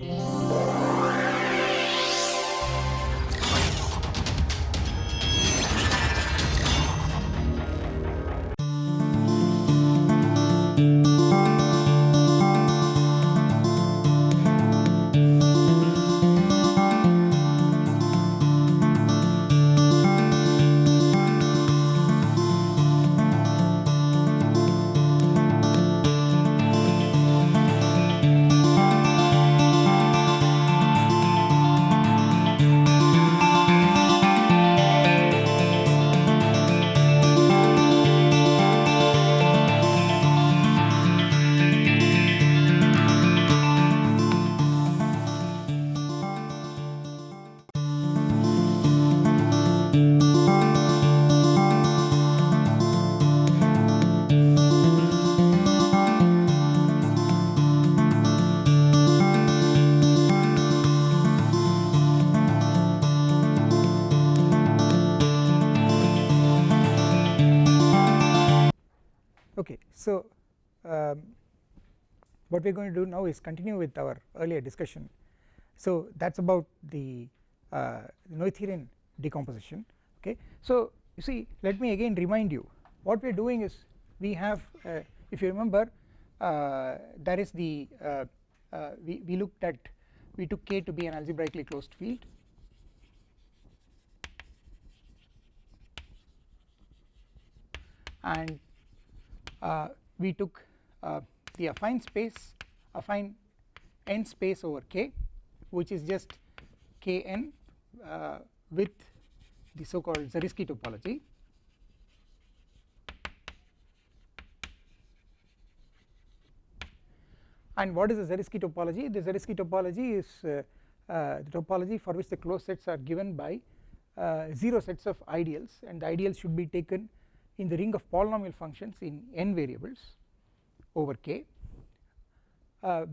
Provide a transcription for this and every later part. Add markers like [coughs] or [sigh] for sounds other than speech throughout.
Yeah. What we are going to do now is continue with our earlier discussion. So that is about the uh, Noetherian decomposition okay? So you see let me again remind you what we are doing is we have uh, if you remember uh, there is the uh, uh, we, we looked at we took K to be an algebraically closed field. And uh, we took the affine space affine n space over k which is just kn uh, with the so called Zariski topology. And what is the Zariski topology? The Zariski topology is uh, uh, the topology for which the closed sets are given by uh, 0 sets of ideals and the ideals should be taken in the ring of polynomial functions in n variables over k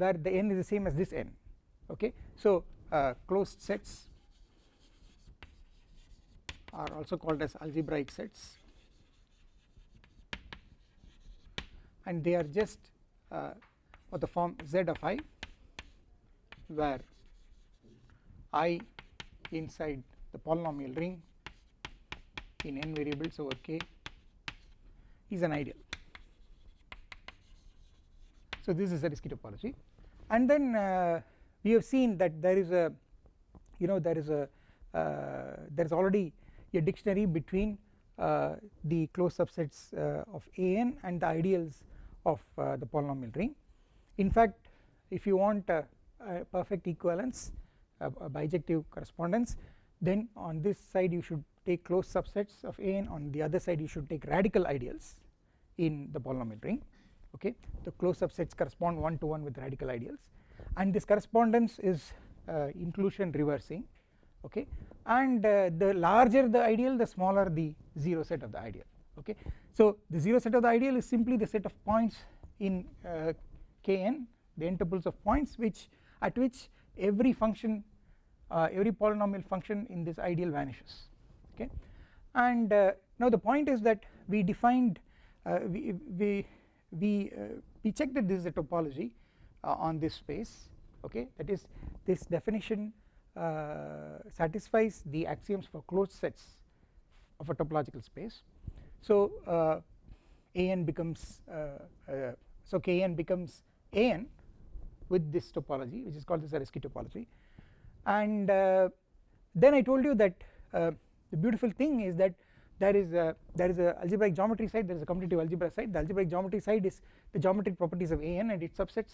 where the n is the same as this n okay? So uh, closed sets are also called as algebraic sets. And they are just uh, of the form z of i where i inside the polynomial ring in n variables over k is an ideal so this is a Zariski topology and then uh, we have seen that there is a you know there is a uh, there is already a dictionary between uh, the closed subsets uh, of an and the ideals of uh, the polynomial ring. In fact if you want a, a perfect equivalence a, a bijective correspondence then on this side you should take closed subsets of an on the other side you should take radical ideals in the polynomial ring okay the closed subsets correspond one to one with radical ideals. And this correspondence is uh, inclusion reversing okay. And uh, the larger the ideal the smaller the 0 set of the ideal okay. So the 0 set of the ideal is simply the set of points in uh, kn the tuples of points which at which every function uh, every polynomial function in this ideal vanishes okay. And uh, now the point is that we defined uh, we we we, uh, we checked that this is a topology uh, on this space okay? That is this definition satisfies the axioms for closed sets of a topological space. So an becomes so kn becomes an with this topology which is called the Zariski topology. And uh, then I told you that uh, the beautiful thing is that there is a there is a algebraic geometry side there is a commutative algebra side. The algebraic geometry side is the geometric properties of an and its subsets.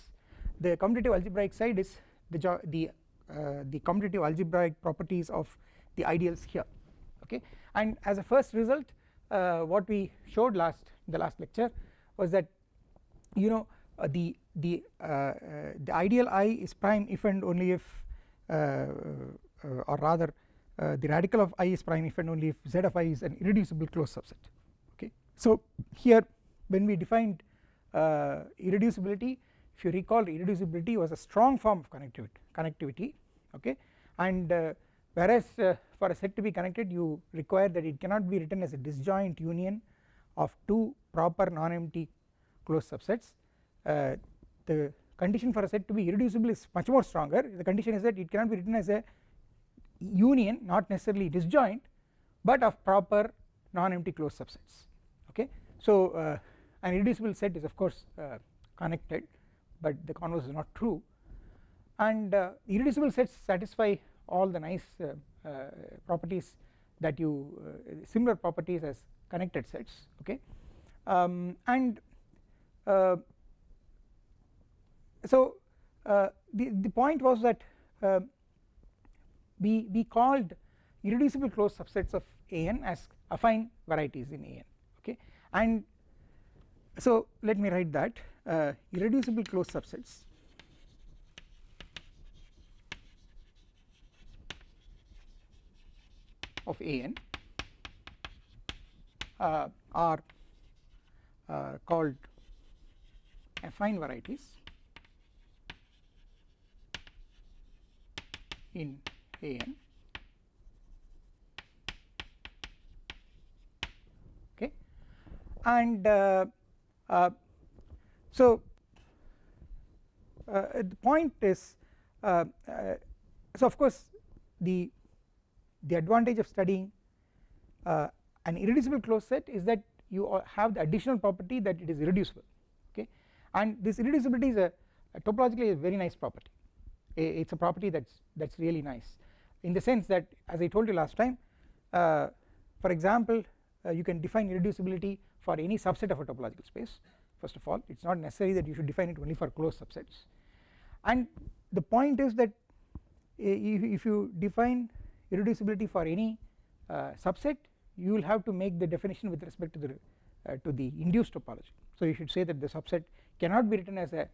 The commutative algebraic side is the the uh, the commutative algebraic properties of the ideals here okay? And as a first result uh, what we showed last the last lecture was that you know uh, the the uh, uh, the ideal i is prime if and only if uh, or rather uh, the radical of i is prime if and only if z of i is an irreducible closed subset okay. So here when we defined uh, irreducibility if you recall irreducibility was a strong form of connectivity connectivity okay? And uh, whereas uh, for a set to be connected you require that it cannot be written as a disjoint union of two proper non-empty closed subsets. Uh, the condition for a set to be irreducible is much more stronger. The condition is that it cannot be written as a union not necessarily disjoint but of proper non-empty closed subsets okay. So uh, an irreducible set is of course uh, connected but the converse is not true and uh, irreducible sets satisfy all the nice uh, uh, properties that you uh, similar properties as connected sets okay um, and so the the point was that we we called irreducible closed subsets of an as affine varieties in an okay? And so let me write that uh, irreducible closed subsets of an uh, are uh, called affine varieties in an okay and uh, uh, so uh, the point is uh, uh, so of course the the advantage of studying uh, an irreducible closed set is that you have the additional property that it is irreducible. Okay and this irreducibility is a, a topologically a very nice property. It is a property that is that is really nice in the sense that as I told you last time uh, for example uh, you can define irreducibility for any subset of a topological space first of all. It is not necessary that you should define it only for closed subsets. And the point is that if, if you define irreducibility for any uh, subset you will have to make the definition with respect to the uh, to the induced topology. So you should say that the subset cannot be written as a,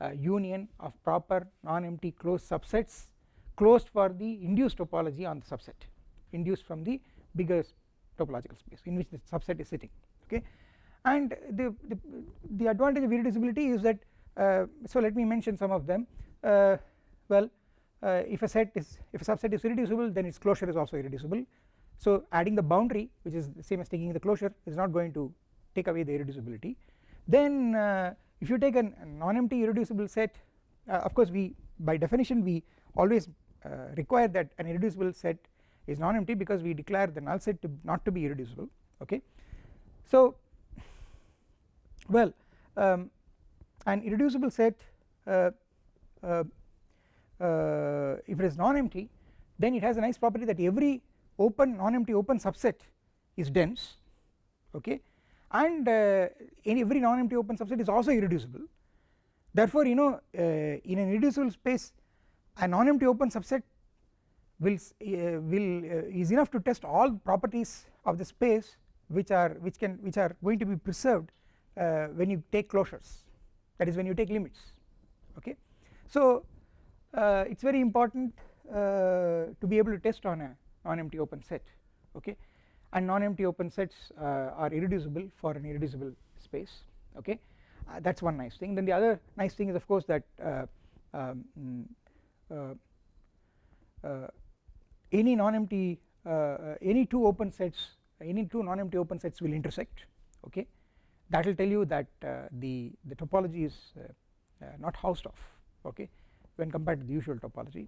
a union of proper non-empty closed subsets closed for the induced topology on the subset induced from the bigger topological space in which the subset is sitting okay? And the, the, the advantage of irreducibility is that uh, so let me mention some of them. Uh, well uh, if a set is if a subset is irreducible then its closure is also irreducible. So adding the boundary which is the same as taking the closure is not going to take away the irreducibility. Then uh, if you take a non-empty irreducible set uh, of course we by definition we always uh, require that an irreducible set is non-empty because we declare the null set to not to be irreducible okay? So well um, an irreducible set uh, uh, uh, if it is non-empty then it has a nice property that every open non-empty open subset is dense okay? And uh, every non-empty open subset is also irreducible. Therefore you know uh, in an irreducible space a non-empty open subset will uh, will uh, is enough to test all properties of the space which are which can which are going to be preserved uh, when you take closures. That is when you take limits. Okay? So it is very important to be able to test on a non-empty open set. Okay? And non-empty open sets are irreducible for an irreducible space. Okay? Uh, that is one nice thing. Then the other nice thing is of course that um, any non-empty any two open sets any two non-empty open sets will intersect okay? That will tell you that the the topology is not Hausdorff okay when compared to the usual topology.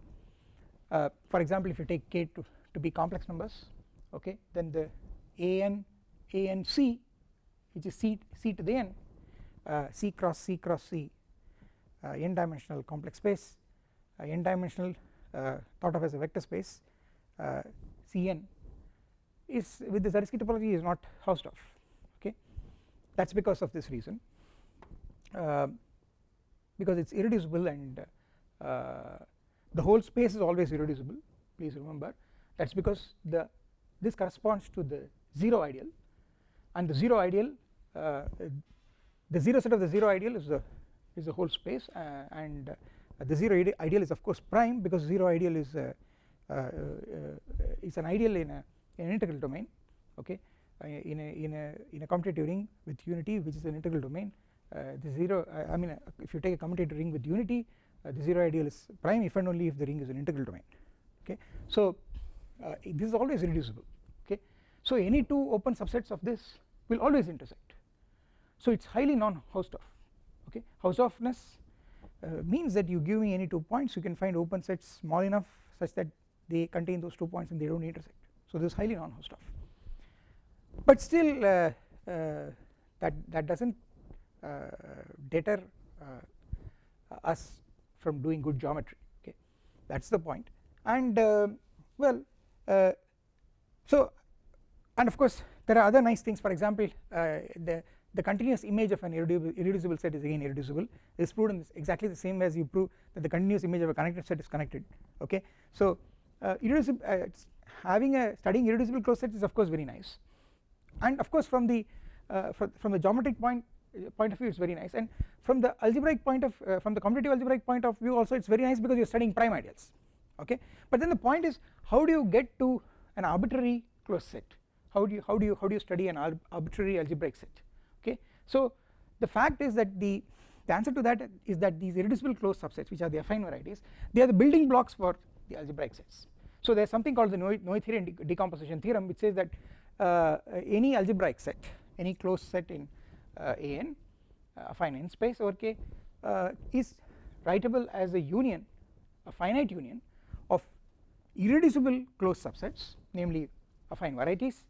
Uh, for example if you take k to, to be complex numbers okay then the an a n c which is c c to the n uh, c cross c cross c uh, n dimensional complex space uh, n dimensional uh, thought of as a vector space uh, cn is with the Zariski topology is not Hausdorff okay? That is because of this reason because it is irreducible and uh, the whole space is always irreducible please remember. That is because the this corresponds to the 0 ideal and the 0 ideal uh, the 0 set of the 0 ideal is the is the whole space uh, and the 0 ideal is of course prime because 0 ideal is uh, uh, is an ideal in a in an integral domain okay? In a in a in a commutative ring with unity which is an integral domain the 0 I mean if you take a commutative ring with unity uh, the 0 ideal is prime if and only if the ring is an integral domain okay? So uh, this is always reducible okay? So any two open subsets of this will always intersect. So it is highly non Hausdorff okay? Hausdorffness uh, means that you give me any two points you can find open sets small enough such that they contain those two points and they do not intersect. So this is highly non-Hausdorff but still uh, uh, that that does not uh, deter us from doing good geometry okay? That is the point. And well so and of course there are other nice things. For example the the continuous image of an irreducible, set is again irreducible. It is proved in this exactly the same as you prove that the continuous image of a connected set is connected okay? So uh, irreducible uh, having a studying irreducible closed sets is of course very nice. And of course from the uh, from the geometric point uh, point of view it is very nice. And from the algebraic point of uh, from the commutative algebraic point of view also it is very nice because you are studying prime ideals okay? But then the point is how do you get to an arbitrary closed set? How do you how do you how do you study an arbitrary algebraic set so the fact is that the the answer to that is that these irreducible closed subsets which are the affine varieties they are the building blocks for the algebraic sets. So there is something called the Noetherian decomposition theorem which says that uh, any algebraic set any closed set in uh, an uh, affine n space over k uh, is writable as a union a finite union of irreducible closed subsets namely affine varieties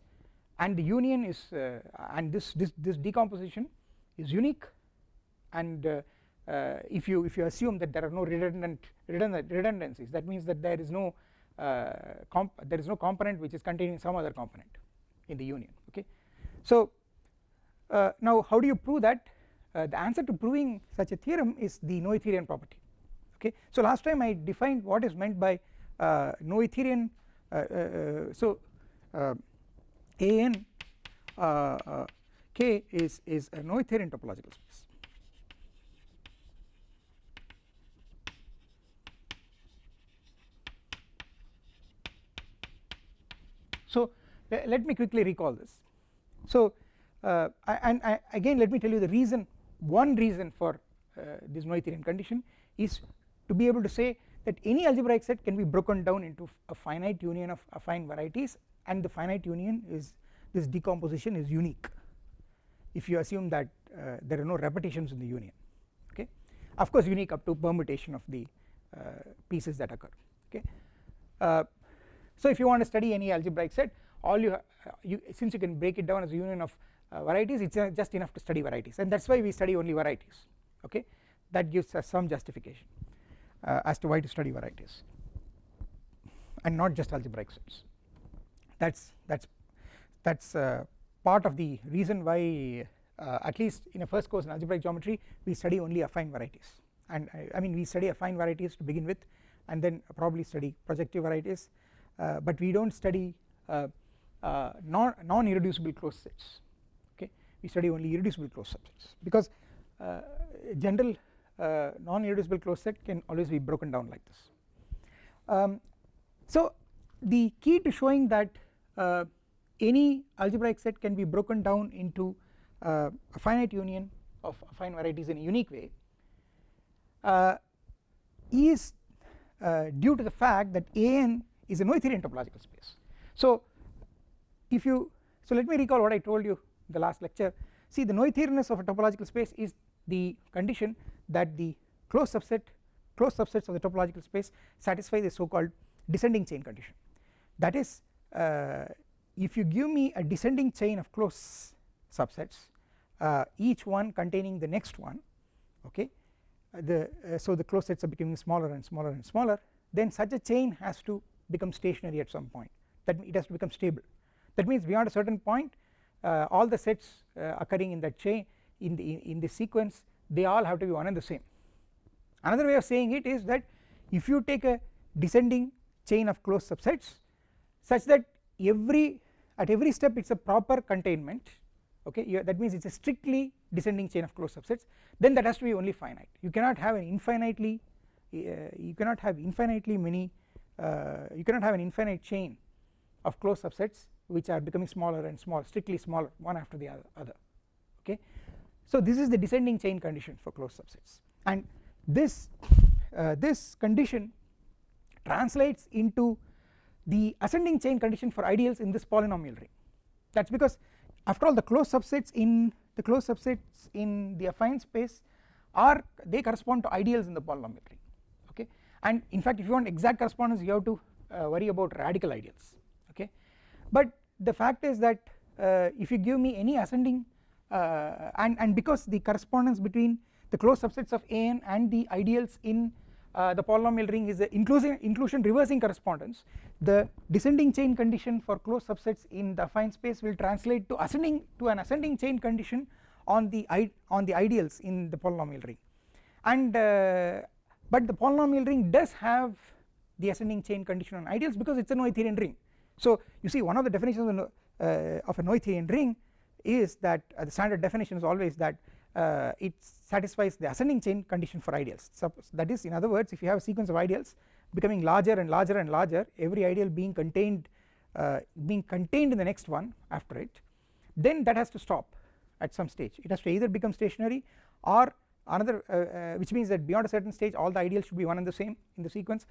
and the union is uh, and this, this this decomposition is unique. And uh, uh, if you if you assume that there are no redundant redundant redundancies that means that there is no there is no component which is containing some other component in the union okay? So uh, now how do you prove that? Uh, the answer to proving such a theorem is the Noetherian property okay? So last time I defined what is meant by uh, Noetherian so uh, an k is is a Noetherian topological space. So let me quickly recall this. So uh, and I, again let me tell you the reason one reason for uh, this Noetherian condition is to be able to say that any algebraic set can be broken down into a finite union of affine varieties and the finite union is this decomposition is unique if you assume that uh, there are no repetitions in the union okay? Of course unique up to permutation of the uh, pieces that occur okay? Uh, so if you want to study any algebraic set all you, you since you can break it down as a union of uh, varieties it is uh, just enough to study varieties and that is why we study only varieties okay? That gives us some justification uh, as to why to study varieties and not just algebraic sets that is that is that is uh, part of the reason why uh, at least in a first course in algebraic geometry we study only affine varieties and I, I mean we study affine varieties to begin with and then probably study projective varieties uh, but we do not study non, non irreducible closed sets okay we study only irreducible closed subsets because uh, general uh, non irreducible closed set can always be broken down like this. Um, so the key to showing that uh, any algebraic set can be broken down into uh, a finite union of affine varieties in a unique way. Uh, is uh, due to the fact that an is a Noetherian topological space. So if you so let me recall what I told you in the last lecture. See the Noetherianness of a topological space is the condition that the closed subset closed subsets of the topological space satisfy the so called descending chain condition. That is uh, if you give me a descending chain of closed subsets uh, each one containing the next one okay uh, the uh, so the closed sets are becoming smaller and smaller and smaller then such a chain has to become stationary at some point. That it has to become stable. That means beyond a certain point uh, all the sets occurring in that chain in the in the sequence they all have to be one and the same. Another way of saying it is that if you take a descending chain of closed subsets such that every at every step it is a proper containment okay? That means it is a strictly descending chain of closed subsets then that has to be only finite. You cannot have an infinitely uh, you cannot have infinitely many uh, you cannot have an infinite chain of closed subsets which are becoming smaller and smaller strictly smaller one after the other okay? So this is the descending chain condition for closed subsets. And this uh, this condition translates into the ascending chain condition for ideals in this polynomial ring. That is because after all the closed subsets in the closed subsets in the affine space are they correspond to ideals in the polynomial ring okay? And in fact if you want exact correspondence you have to uh, worry about radical ideals okay? But the fact is that uh, if you give me any ascending uh, and and because the correspondence between the closed subsets of an and the ideals in uh, the polynomial ring is the inclusion inclusion reversing correspondence. The descending chain condition for closed subsets in the affine space will translate to ascending to an ascending chain condition on the on the ideals in the polynomial ring. And uh, but the polynomial ring does have the ascending chain condition on ideals because it is a Noetherian ring. So you see one of the definitions of, uh, of a Noetherian ring is that uh, the standard definition is always that uh, it satisfies the ascending chain condition for ideals. So that is in other words if you have a sequence of ideals becoming larger and larger and larger every ideal being contained uh, being contained in the next one after it then that has to stop at some stage. It has to either become stationary or another uh, uh, which means that beyond a certain stage all the ideals should be one and the same in the sequence.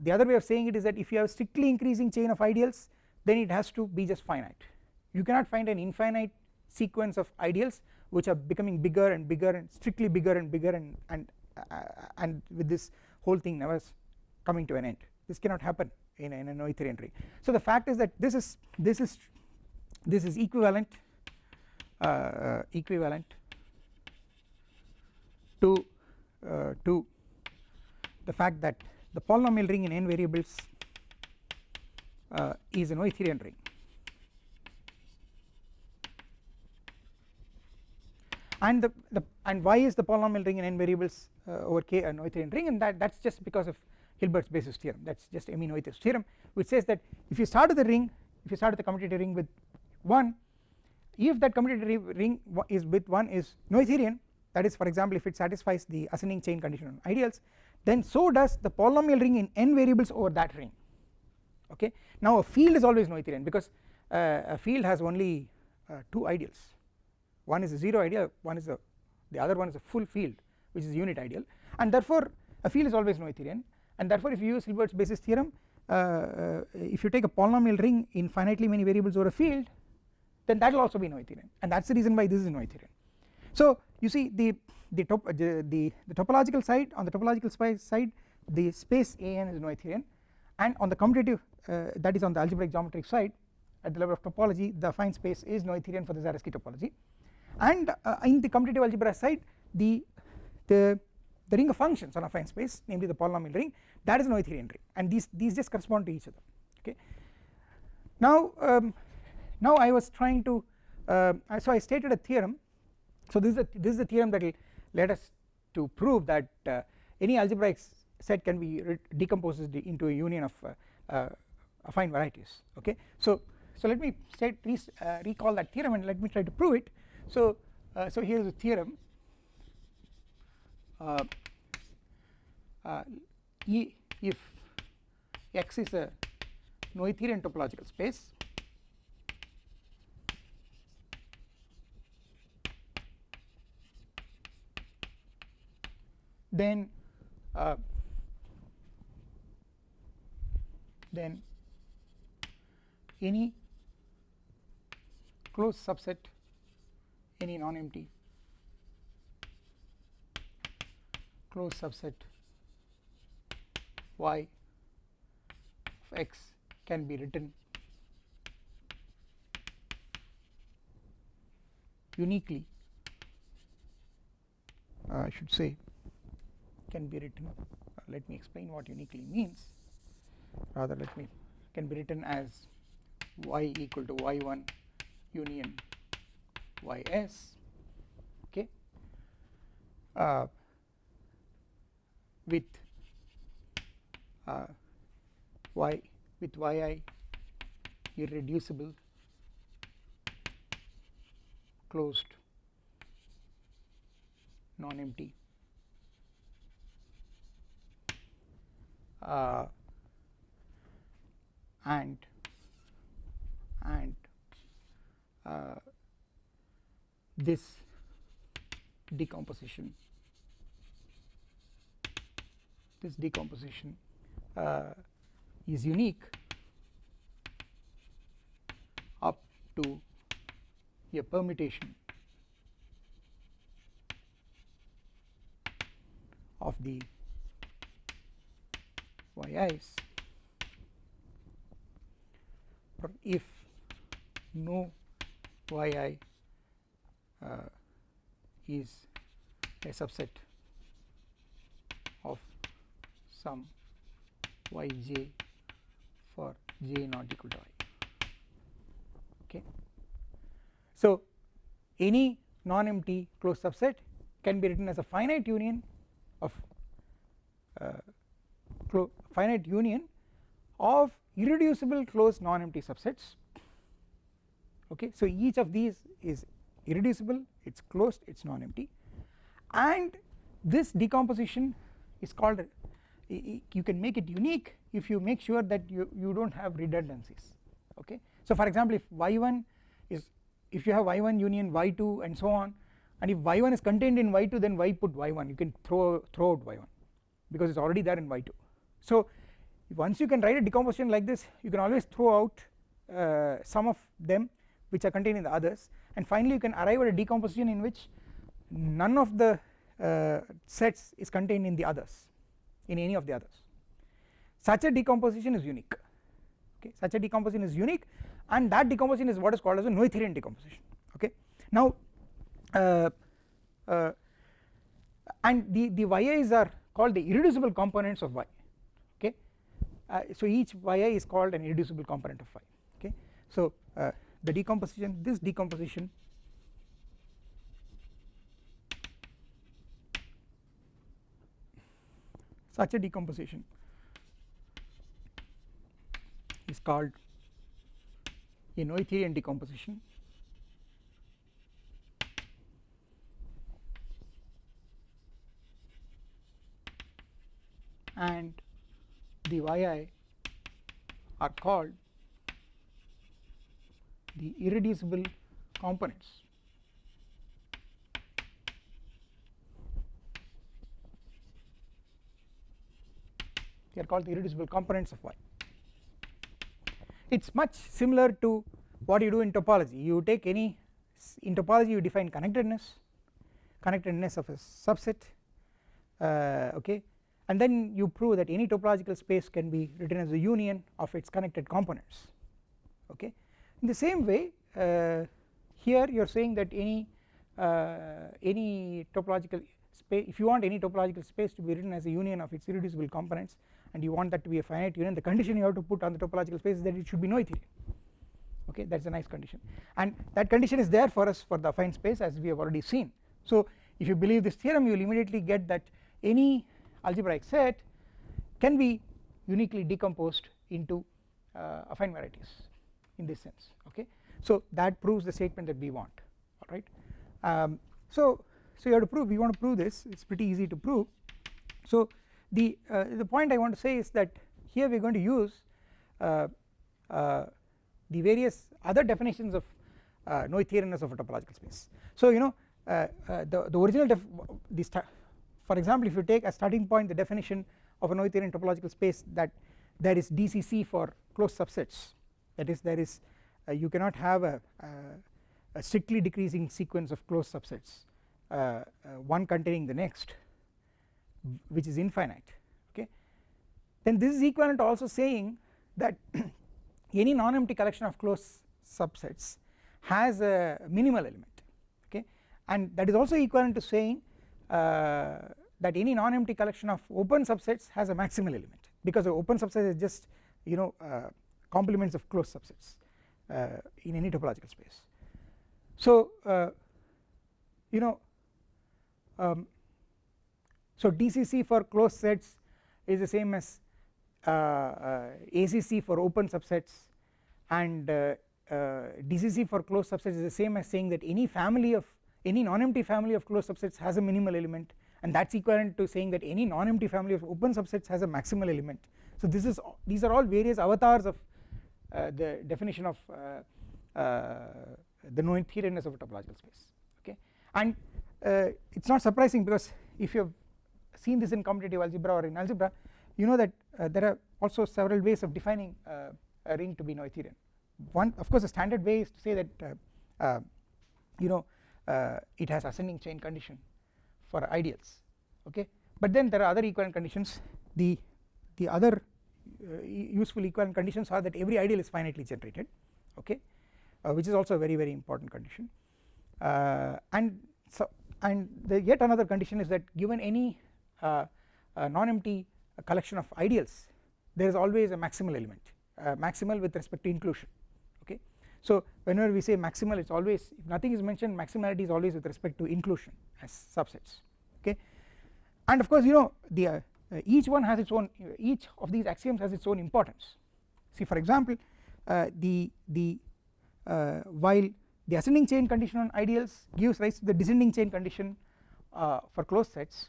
The other way of saying it is that if you have strictly increasing chain of ideals then it has to be just finite. You cannot find an infinite sequence of ideals which are becoming bigger and bigger and strictly bigger and bigger and and uh, and with this whole thing never coming to an end. This cannot happen in, in a Noetherian ring so the fact is that this is this is this is equivalent uh, uh, equivalent to uh, to the fact that the polynomial ring in n variables uh, is a Noetherian ring and the, the and why is the polynomial ring in n variables uh, over k a Noetherian ring? And that that is just because of Hilbert's basis theorem. That is just Emmy Noether's theorem which says that if you start with the ring if you start with the commutative ring with 1 if that commutative ring is with 1 is Noetherian that is for example if it satisfies the ascending chain condition on ideals then so does the polynomial ring in n variables over that ring. Okay? Now a field is always Noetherian because uh, a field has only uh, two ideals one is a 0 ideal one is a the other one is a full field which is unit ideal. And therefore a field is always Noetherian and therefore if you use Hilbert's basis theorem uh, uh, if you take a polynomial ring in finitely many variables over a field then that will also be Noetherian and that is the reason why this is Noetherian. So you see the the, top, uh, the, the topological side on the topological side the space an is Noetherian and on the commutative uh, that is on the algebraic geometric side at the level of topology the affine space is Noetherian for the Zariski topology and uh, in the commutative algebra side the the the ring of functions on a affine space namely the polynomial ring that is an Noetherian ring and these these just correspond to each other. Okay. Now um, now I was trying to uh, so I stated a theorem. So this is a this is a theorem that will let us to prove that uh, any algebraic set can be decomposed into a union of uh, uh, affine varieties. Okay. So so let me state uh, recall that theorem and let me try to prove it so, uh, so here is a theorem. Uh, uh, e if X is a Noetherian topological space then uh, then any closed subset any non-empty. Closed subset y of x can be written. Uniquely uh, I should say can be written. Uh, let me explain what uniquely means. Rather let me can be written as y equal to y1 union ys okay? Uh, with uh, y with yi irreducible closed non-empty. Uh, and and uh, this decomposition. This decomposition uh, is unique up to a permutation of the yi's if no yi is a subset of some yj for j not equal to i okay. So any non-empty closed subset can be written as a finite union of uh, finite union of irreducible closed non-empty subsets. Okay. So each of these is irreducible it's closed it's non-empty. And this decomposition is called you can make it unique if you make sure that you you don't have redundancies okay? So for example if y1 is if you have y1 union y2 and so on and if y1 is contained in y2 then why put y1 you can throw throw out y1 because it's already there in y2 so once you can write a decomposition like this you can always throw out uh, some of them which are contained in the others and finally you can arrive at a decomposition in which none of the uh, sets is contained in the others in any of the others. Such a decomposition is unique. Okay? Such a decomposition is unique and that decomposition is what is called as a Noetherian decomposition. Okay? Now uh, uh, and the the yi's are called the irreducible components of y. Okay? Uh, so each yi is called an irreducible component of y. Okay? So uh, the decomposition this decomposition such a decomposition is called a Noetherian decomposition. And the yi are called the irreducible components. They are called the irreducible components of y. It is much similar to what you do in topology. You take any in topology you define connectedness connectedness of a subset uh, okay? And then you prove that any topological space can be written as a union of its connected components okay in the same way uh, here you are saying that any uh, any topological space if you want any topological space to be written as a union of its irreducible components and you want that to be a finite union the condition you have to put on the topological space is that it should be noetherian okay that is a nice condition. And that condition is there for us for the affine space as we have already seen. So if you believe this theorem you will immediately get that any algebraic set can be uniquely decomposed into uh, affine varieties in this sense okay? So that proves the statement that we want alright um, so so you have to prove we want to prove this it's pretty easy to prove. So the uh, the point I want to say is that here we are going to use uh, uh, the various other definitions of uh, Noetherianness of a topological space. So you know uh, uh, the the original def the for example if you take a starting point the definition of a Noetherian topological space that there is DCC for closed subsets that is there is uh, you cannot have a, a, a, strictly decreasing sequence of closed subsets uh, uh, one containing the next which is infinite okay? Then this is equivalent also saying that [clears throat] any non-empty collection of closed subsets has a minimal element okay? And that is also equivalent to saying uh, that any non-empty collection of open subsets has a maximal element because the open subset is just you know uh, complements of closed subsets uh, in any topological space. So you know um, so DCC for closed sets is the same as uh, uh, ACC for open subsets and uh, DCC for closed subsets is the same as saying that any family of any non-empty family of closed subsets has a minimal element and that is equivalent to saying that any non-empty family of open subsets has a maximal element. So this is these are all various avatars of uh, the definition of uh, uh, the Noetherianness of a topological space okay? And it is not surprising because if you have seen this in commutative algebra or in algebra you know that there are also several ways of defining a ring to be Noetherian one of course the standard way is to say that you know uh, it has ascending chain condition for ideals okay? But then there are other equivalent conditions. The the other uh, useful equivalent conditions are that every ideal is finitely generated okay uh, which is also a very very important condition. Uh, and so and the yet another condition is that given any uh, uh, non-empty collection of ideals there is always a maximal element maximal with respect to inclusion okay. So whenever we say maximal it is always if nothing is mentioned maximality is always with respect to inclusion as subsets okay. And of course you know the uh, each one has its own each of these axioms has its own importance. See for example uh, the the uh, while the ascending chain condition on ideals gives rise to the descending chain condition uh, for closed sets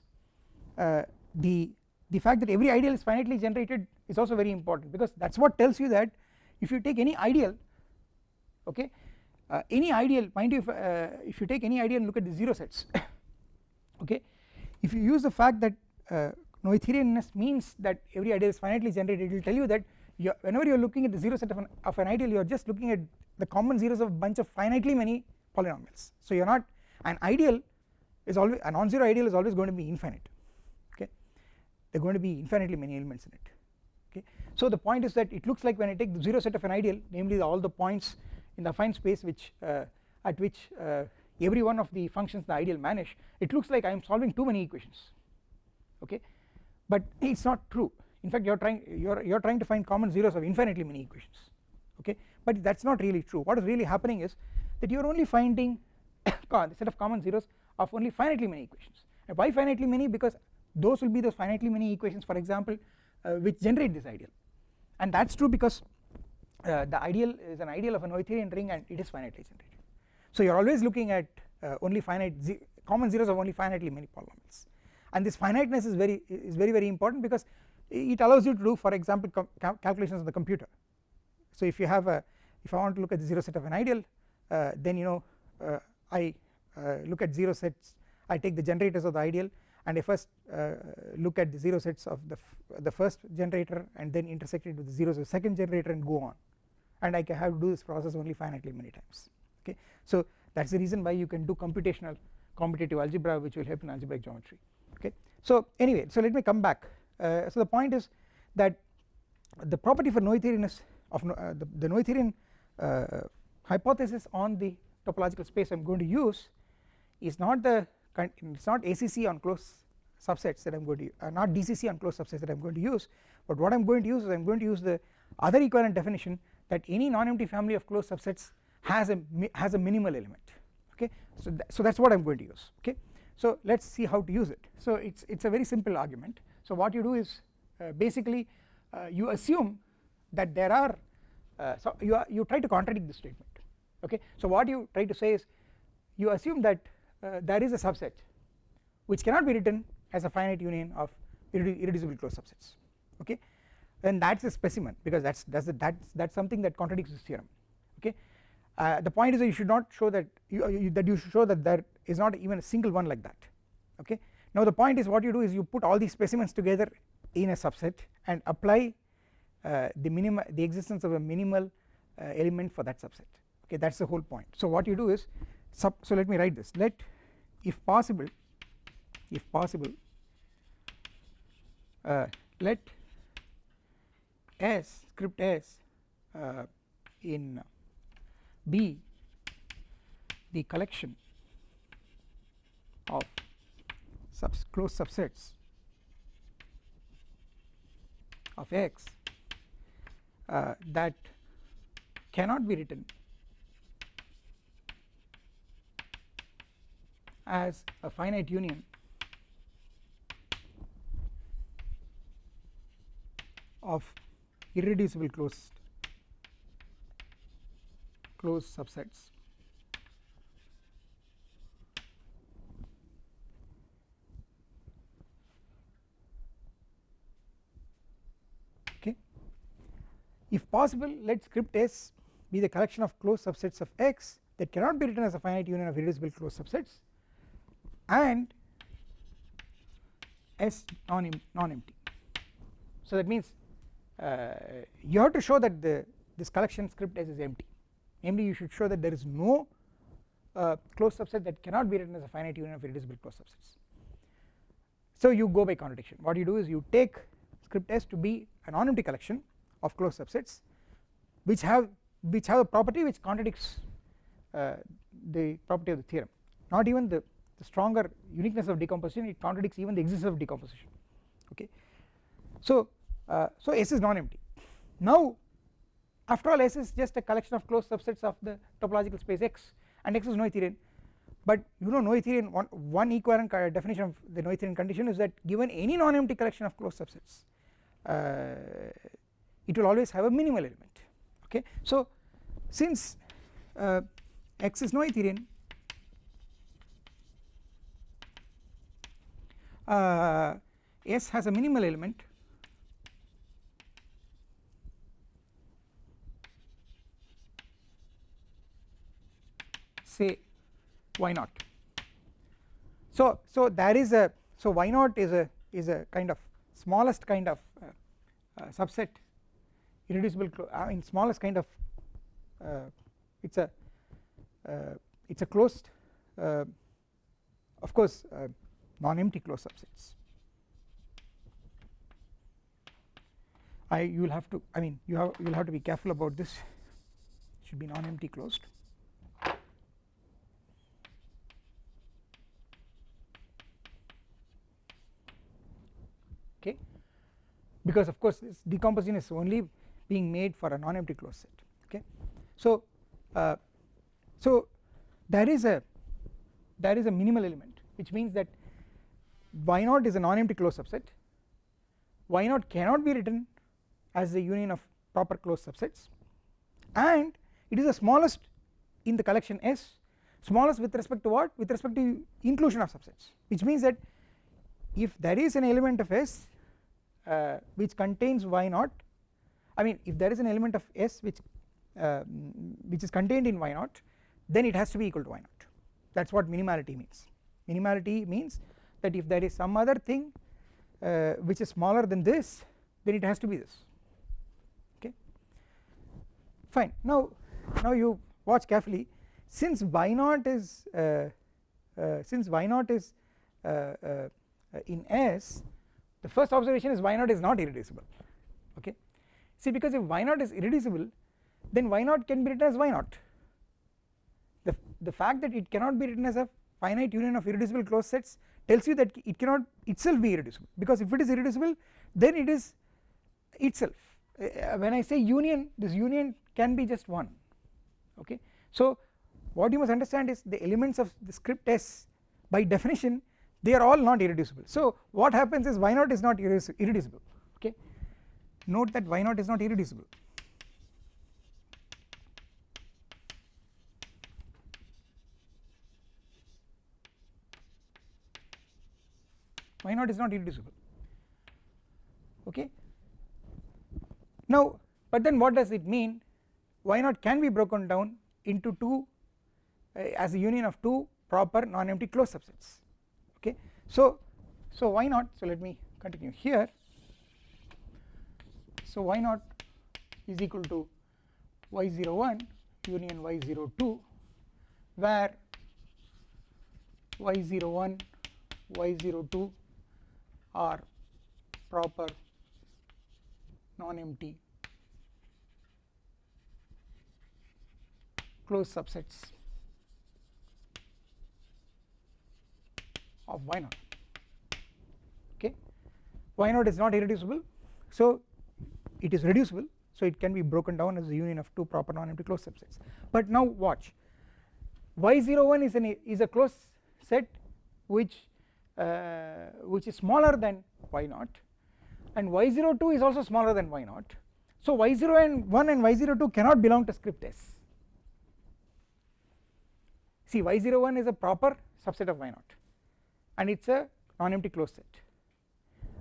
uh, the the fact that every ideal is finitely generated is also very important because that is what tells you that if you take any ideal okay uh, any ideal mind you if, uh, if you take any ideal and look at the 0 sets [coughs] okay if you use the fact that uh, Noetherianness means that every ideal is finitely generated. It will tell you that you whenever you are looking at the 0 set of an, of an ideal you are just looking at the common zeros of a bunch of finitely many polynomials. So you are not an ideal is always a non-zero ideal is always going to be infinite okay? There are going to be infinitely many elements in it okay? So the point is that it looks like when I take the 0 set of an ideal namely the, all the points in the affine space which uh, at which uh, every one of the functions the ideal vanish it looks like I am solving too many equations okay but it is not true. In fact you are trying you are you are trying to find common zeros of infinitely many equations okay? But that is not really true. What is really happening is that you are only finding [coughs] the set of common zeros of only finitely many equations. And why finitely many? Because those will be those finitely many equations for example uh, which generate this ideal. And that is true because uh, the ideal is an ideal of a Noetherian ring and it is finitely generated. So you are always looking at uh, only finite ze common zeros of only finitely many polynomials and this finiteness is very is very very important because it allows you to do for example calculations on the computer. So if you have a if I want to look at the 0 set of an ideal uh, then you know uh, I uh, look at 0 sets I take the generators of the ideal and I first uh, look at the 0 sets of the, the first generator and then intersect it with the zeros of the second generator and go on. And I can have to do this process only finitely many times. Okay? So that is the reason why you can do computational commutative algebra which will help in algebraic geometry so anyway so let me come back. Uh, so the point is that the property for Noetherianness of uh, the, the Noetherian uh, hypothesis on the topological space I am going to use is not the it is not ACC on closed subsets that I am going to uh, not DCC on closed subsets that I am going to use but what I am going to use is I am going to use the other equivalent definition that any non-empty family of closed subsets has a has a minimal element. Okay? So th so that is what I am going to use. Okay so let us see how to use it. So it is a very simple argument. So what you do is uh, basically uh, you assume that there are uh, so you are, you try to contradict this statement. Okay? So what you try to say is you assume that uh, there is a subset which cannot be written as a finite union of irreducible closed subsets. Okay? Then that's a specimen because that's that's a, that's that's something that contradicts this theorem uh, the point is that you should not show that you, you, that you should show that there is not even a single one like that okay? Now the point is what you do is you put all these specimens together in a subset and apply uh, the minimum the existence of a minimal uh, element for that subset okay? That is the whole point. So what you do is sub so let me write this. Let if possible if possible uh, let s script s uh, in B the collection of subs closed subsets of x uh, that cannot be written as a finite union of irreducible closed closed subsets. Okay. If possible let script s be the collection of closed subsets of x that cannot be written as a finite union of irreducible closed subsets and s non non-empty. So that means uh, you have to show that the this collection script s is empty namely you should show that there is no uh, closed subset that cannot be written as a finite union of irreducible closed subsets. So you go by contradiction what you do is you take script S to be a non-empty collection of closed subsets which have which have a property which contradicts uh, the property of the theorem. Not even the, the stronger uniqueness of decomposition it contradicts even the existence of decomposition. Okay? So uh, so S is non-empty. Now after all S is just a collection of closed subsets of the topological space X and X is Noetherian but you know Noetherian one, one equivalent definition of the Noetherian condition is that given any non-empty collection of closed subsets uh, it will always have a minimal element okay? So since uh, X is Noetherian uh, S has a minimal element say y naught so so there is a so y naught is a is a kind of smallest kind of uh, uh, subset irreducible I mean smallest kind of uh, it's a uh, it's a closed uh, of course uh, non-empty closed subsets. I you will have to I mean you have you will have to be careful about this. Should be non-empty closed okay? Because of course this decomposition is only being made for a non-empty closed set. Okay? So uh, so there is a there is a minimal element which means that y naught is a non-empty closed subset? Y naught cannot be written as the union of proper closed subsets? And it is the smallest in the collection S smallest with respect to what? With respect to inclusion of subsets which means that if there is an element of S uh, which contains y naught I mean if there is an element of S which uh, which is contained in y naught then it has to be equal to y naught. That is what minimality means. Minimality means that if there is some other thing uh, which is smaller than this then it has to be this. Okay? Fine. Now now you watch carefully. Since y naught is uh, uh, since y naught is uh, uh, in S the first observation is y naught is not irreducible okay? See because if y naught is irreducible then y naught can be written as y naught. The, the fact that it cannot be written as a finite union of irreducible closed sets tells you that it cannot itself be irreducible because if it is irreducible then it is itself. Uh, when I say union this union can be just one okay? So what you must understand is the elements of the script S by definition they are all not irreducible. So what happens is y naught is not irreducible okay? Note that y naught is not irreducible. Y naught is not irreducible okay? Now but then what does it mean? Y naught can be broken down into two uh, as a union of two proper non-empty closed subsets okay. So so y naught so let me continue here. So y naught is equal to y01 union y02 where y01 y02 are proper non-empty closed subsets of y naught. Okay? Y naught is not irreducible. So it is reducible. So it can be broken down as a union of two proper non-empty closed subsets. But now watch. Y01 is an is a closed set which uh, which is smaller than y naught. And y02 is also smaller than y naught. So y01 and y02 cannot belong to script S. See y01 is a proper subset of y naught and it is a non-empty closed set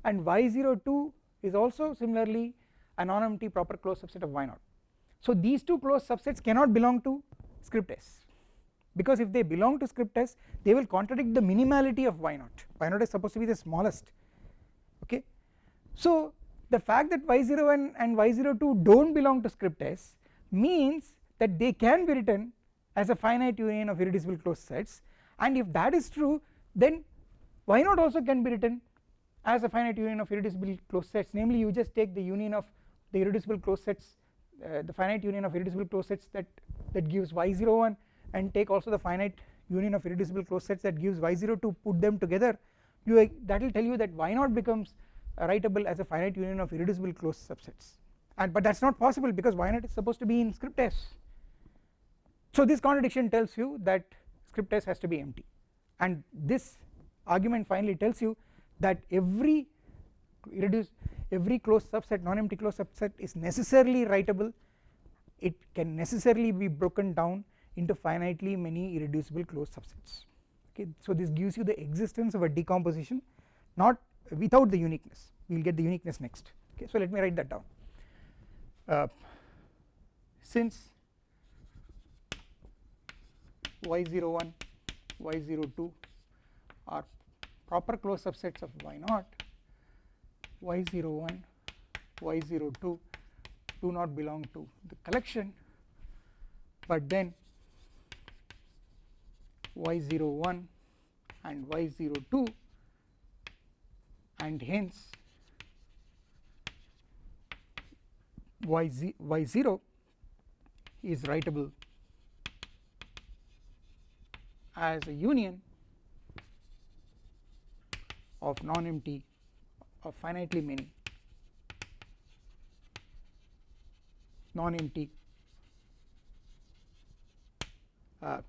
and y02 is also similarly a non-empty proper closed subset of y0. so these two closed subsets cannot belong to script S. Because if they belong to script S they will contradict the minimality of y0 y0 is supposed to be the smallest. Okay? So the fact that y01 and y02 do not belong to script S means that they can be written as a finite union of irreducible closed sets. And if that is true then y naught also can be written as a finite union of irreducible closed sets? Namely you just take the union of the irreducible closed sets uh, the finite union of irreducible closed sets that that gives y01 and take also the finite union of irreducible closed sets that gives y02 put them together. You that will tell you that y0 becomes writable as a finite union of irreducible closed subsets. And but that is not possible because y0 is supposed to be in script s. So this contradiction tells you that script s has to be empty. And this argument finally tells you that every reduce every closed subset non-empty closed subset is necessarily writable. It can necessarily be broken down into finitely many irreducible closed subsets. Okay so this gives you the existence of a decomposition not without the uniqueness. We will get the uniqueness next. Okay so let me write that down. Uh, since y01 y02 are proper closed subsets of y0 y01 y02 do not belong to the collection. But then y01 and y02 and hence y, y0 is writable as a union of non-empty of finitely many. Non-empty uh,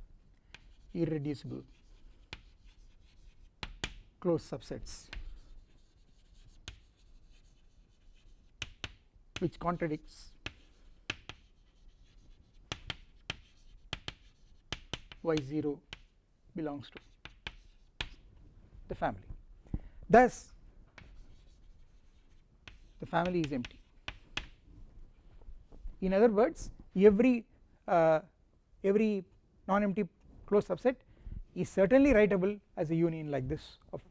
irreducible closed subsets which contradicts y0 belongs to the family thus the family is empty. In other words every uh, every non-empty closed subset is certainly writable as a union like this of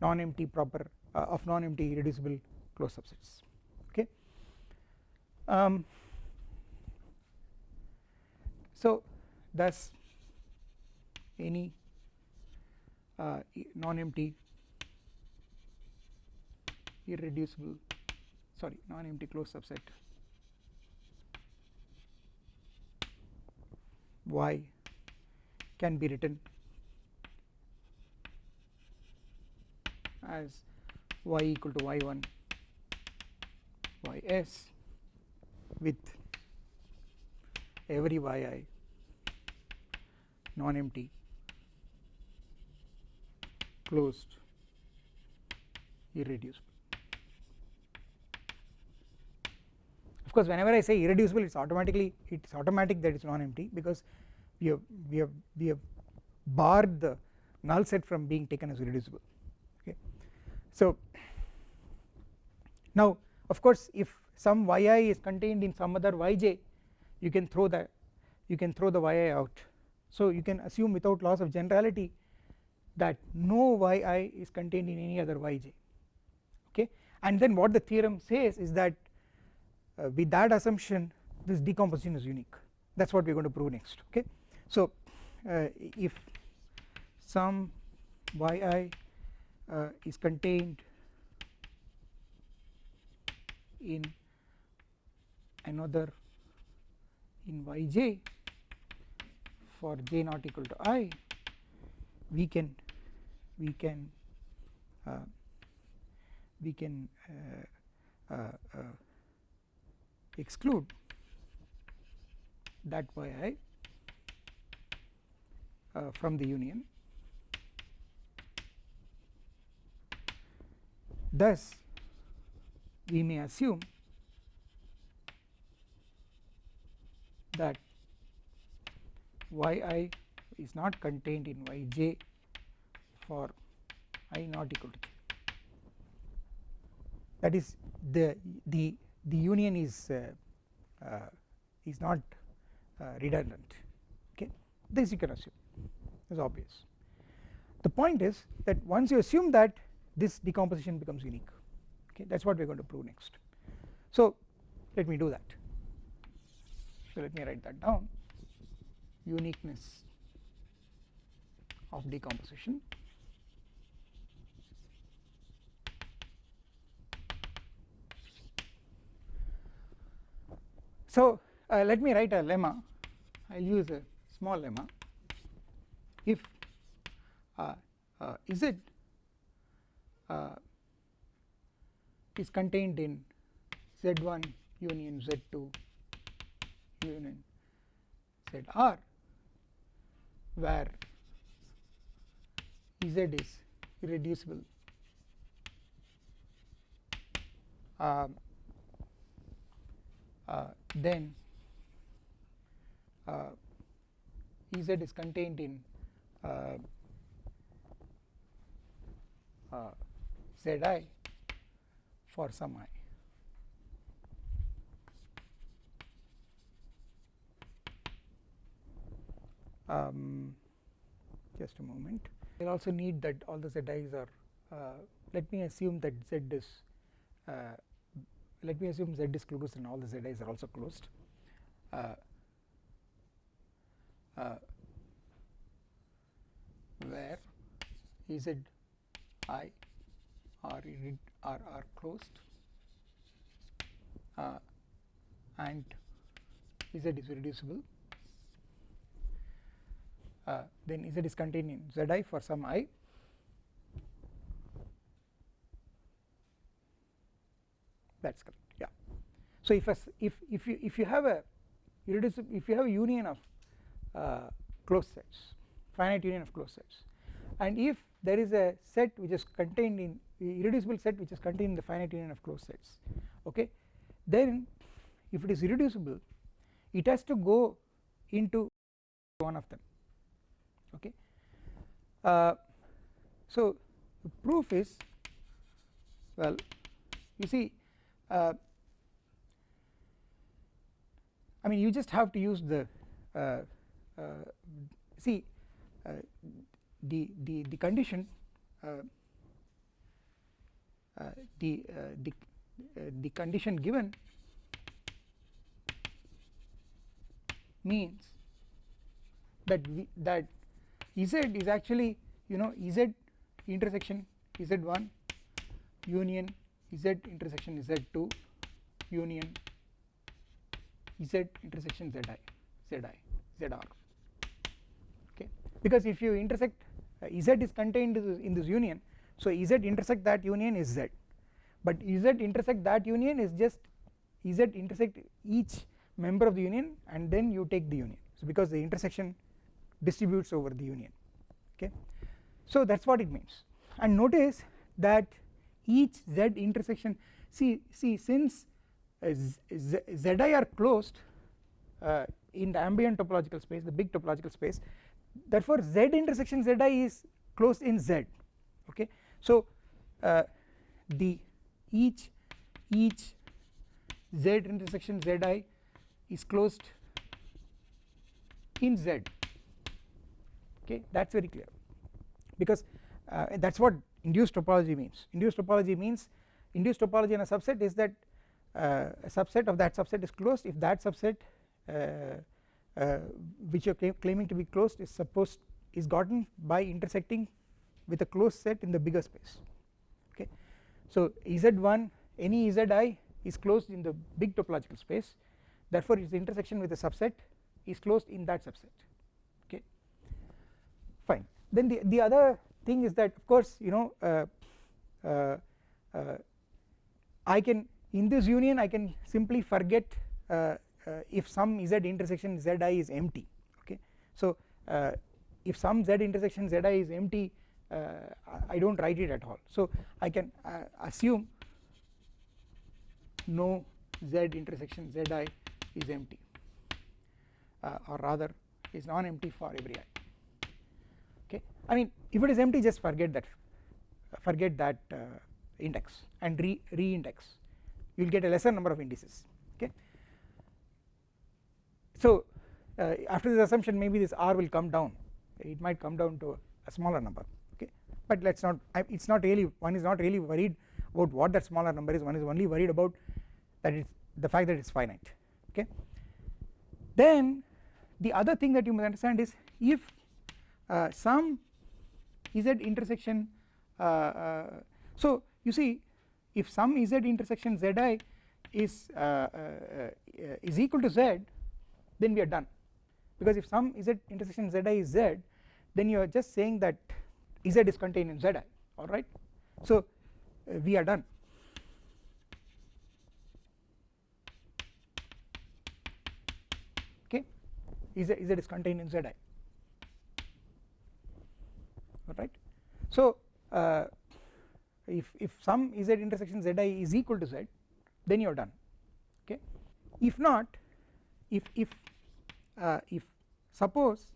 non-empty proper uh, of non-empty reducible closed subsets. Okay? Um, so thus any uh, non-empty irreducible. Sorry non-empty closed subset. Y can be written as y equal to y1 ys with every yi non empty closed irreducible of course whenever I say irreducible it is automatically it is automatic that it is non empty because we have we have we have barred the null set from being taken as irreducible. Okay. So now of course if some yi is contained in some other yj you can throw that you can throw the yi out. So you can assume without loss of generality that no yi is contained in any other yj okay. And then what the theorem says is that uh, with that assumption this decomposition is unique that is what we are going to prove next okay. So uh, if some yi uh, is contained in another in yj for j not equal to i we can we can uh, we can uh, uh, exclude. That yi uh, from the union. Thus we may assume that yi is not contained in yj for i not equal to j. That is the the the union is uh, uh, is not uh, redundant. Okay? This you can assume. Is obvious. The point is that once you assume that this decomposition becomes unique. Okay? That is what we are going to prove next. So let me do that. So let me write that down. Uniqueness of decomposition so uh, let me write a lemma. I will use a small lemma. If uh, uh, z uh, is contained in z1 union z2 union zr where z is irreducible uh, then uh, Ez is contained in uh, uh, Zi for some i. Um, just a moment. I also need that all the zi's are. Uh, let me assume that z is. Uh, let me assume z is closed and all the zi's are also closed. Uh, uh, where z i are, are, are closed. Uh, and z is reducible. Uh, then z is contained in zi for some i that is correct yeah. So, if a, if if you if you have a irreducible if you have a union of uh, closed sets finite union of closed sets and if there is a set which is contained in irreducible set which is contained in the finite union of closed sets okay then if it is irreducible it has to go into one of them okay uh, so the proof is well you see uh, I mean you just have to use the uh, uh see uh, the the the condition uh, the the the condition given means that we, that z is actually you know z intersection z1 union z intersection z2 union z intersection zi zi zr okay? Because if you intersect uh, z is contained in this union so z intersect that union is z. But z intersect that union is just z intersect each member of the union and then you take the union. So because the intersection distributes over the union. Okay? So that is what it means. And notice that each z intersection. See see since uh, z, zi are closed uh, in the ambient topological space the big topological space therefore z intersection zi is closed in z okay? So uh, the each each z intersection zi is closed in z okay? That is very clear. Because uh, that is what induced topology means. Induced topology means induced topology in a subset is that uh, a subset of that subset is closed. If that subset uh, uh which you are claiming to be closed is supposed is gotten by intersecting with a closed set in the bigger space. Okay. So z1 any zi is closed in the big topological space. Therefore its intersection with a subset is closed in that subset. Okay. Fine. Then the the other thing is that of course you know uh, uh, uh, I can in this union I can simply forget uh, if some z intersection zi is empty okay? So if some z intersection zi is empty I do not write it at all. So I can assume no z intersection zi is empty or rather is non empty for every i okay? I mean if it is empty just forget that forget that uh, index and re re-index you will get a lesser number of indices okay. So uh, after this assumption maybe this r will come down it might come down to a smaller number okay but let us not it is not really one is not really worried about what that smaller number is one is only worried about that it's the fact that it is finite okay. Then the other thing that you must understand is if uh, some z intersection uh, uh, so you see if some z intersection zi is uh, is equal to z then we are done. Because if some z intersection zi is z then you are just saying that z is contained in zi alright so uh, we are done. Okay? Z, z is contained in zi alright so uh, if, if some z intersection zi is equal to z then you are done okay? If not if if uh, if suppose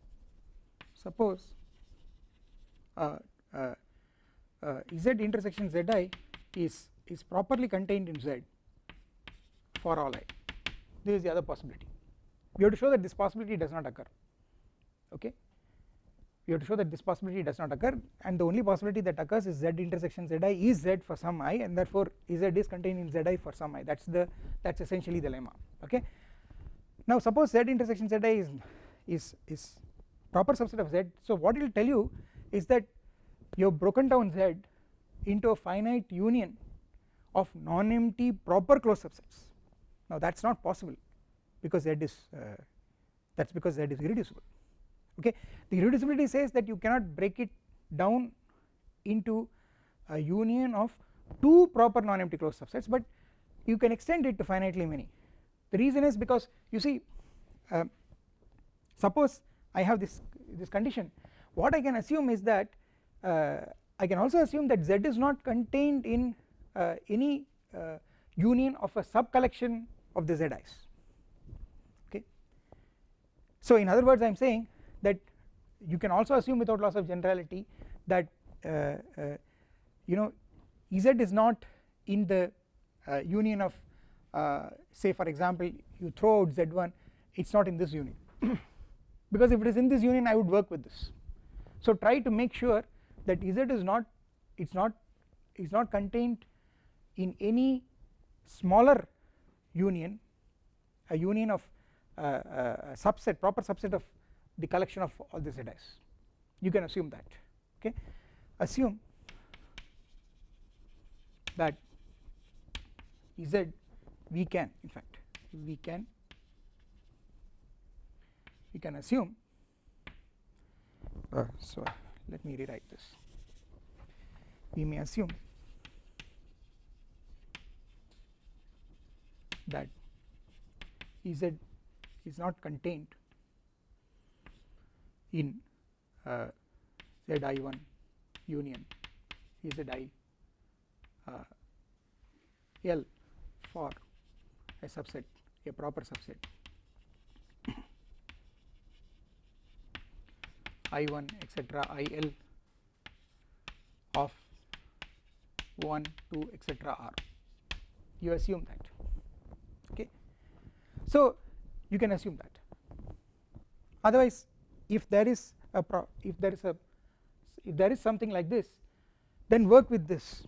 suppose uh, uh, uh, z intersection zi is is properly contained in z for all i this is the other possibility. We have to show that this possibility does not occur okay we have to show that this possibility does not occur and the only possibility that occurs is z intersection zi is z for some i and therefore z is contained in zi for some i. That is the that is essentially the lemma okay? Now suppose z intersection zi is is is proper subset of z. So what it will tell you is that you have broken down z into a finite union of non-empty proper closed subsets. Now that is not possible because z is uh, that is because z is irreducible okay? The irreducibility says that you cannot break it down into a union of two proper non-empty closed subsets but you can extend it to finitely many. The reason is because you see uh, suppose I have this this condition. What I can assume is that uh, I can also assume that Z is not contained in uh, any uh, union of a sub collection of the Zi's okay? So in other words I am saying you can also assume without loss of generality that uh, uh, you know Z is not in the uh, union of say for example you throw out Z1 it is not in this union. [clears throat] Because if it is in this union I would work with this. So try to make sure that Z is not it is not it is not contained in any smaller union a union of uh, uh, a subset proper subset of the collection of all the zi's you can assume that okay? Assume that z we can in fact we can we can assume uh, so let me rewrite this. We may assume that Ez is not contained in uh, Zi1 union. Zi uh, L for a subset a proper subset. I1 etc IL of 1 2 etc r. You assume that okay? So you can assume that. Otherwise if there is a if there is a if there is something like this then work with this.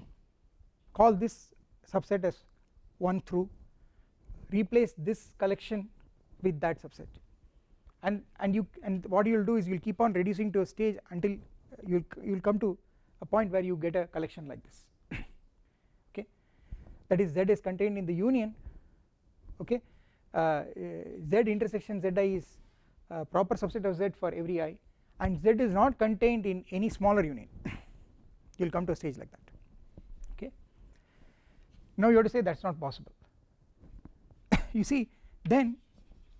Call this subset as 1 through. Replace this collection with that subset. And and you and what you will do is you will keep on reducing to a stage until you you will come to a point where you get a collection like this. [coughs] Okay? That is z is contained in the union. Okay? Uh, z intersection zi is uh, proper subset of z for every i and z is not contained in any smaller union [coughs] you will come to a stage like that. Okay? Now you have to say that is not possible. [coughs] You see then